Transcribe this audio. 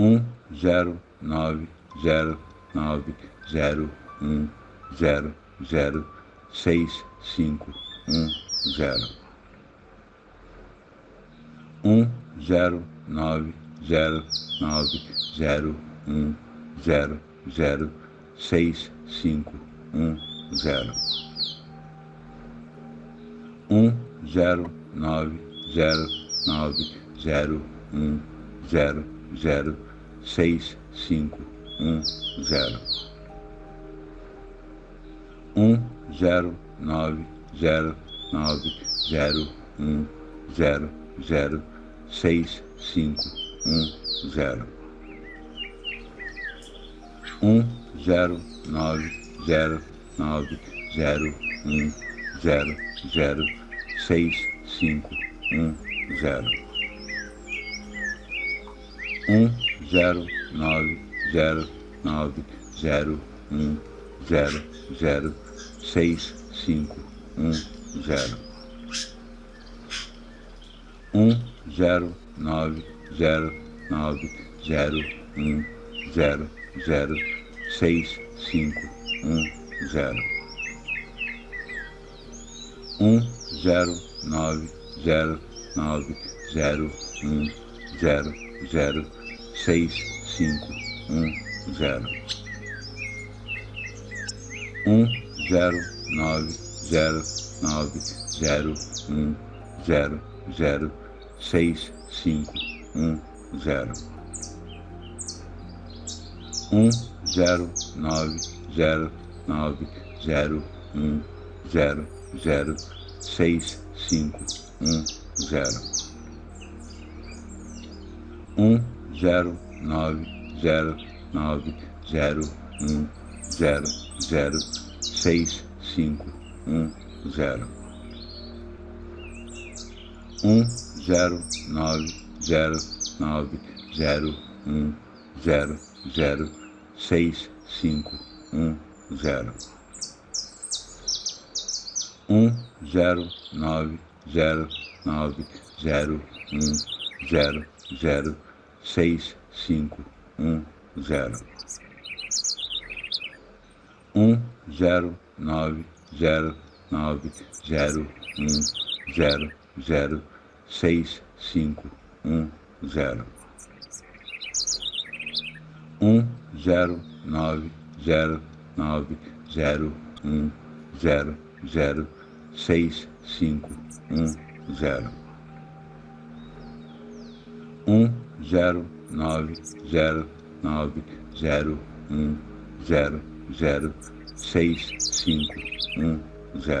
um zero nove zero nove zero um zero zero seis cinco um zero. um zero nove zero nove zero um zero zero seis cinco um zero. um zero nove zero nove zero um zero zero seis cinco um zero. Um zero nove zero nove zero um zero zero seis cinco um zero. Um zero nove zero nove zero um zero zero seis cinco um zero. Um zero nove zero nove zero um zero zero seis cinco um zero. um zero nove zero nove zero um zero zero seis cinco um zero. um zero nove zero nove zero um zero zero seis cinco um zero. Um zero nove zero nove zero um zero zero seis cinco um zero. Um zero nove zero nove zero um zero zero seis cinco um zero. Um zero nove zero nove zero um zero zero seis cinco um zero. um zero nove zero nove zero um zero zero seis cinco um zero. um zero nove zero nove zero um zero zero seis cinco um zero. Um zero nove zero nove zero um zero zero. Seis cinco um zero. Um zero nove zero nove zero um zero zero. Seis cinco um zero. Um zero nove zero nove zero um zero zero seis cinco um zero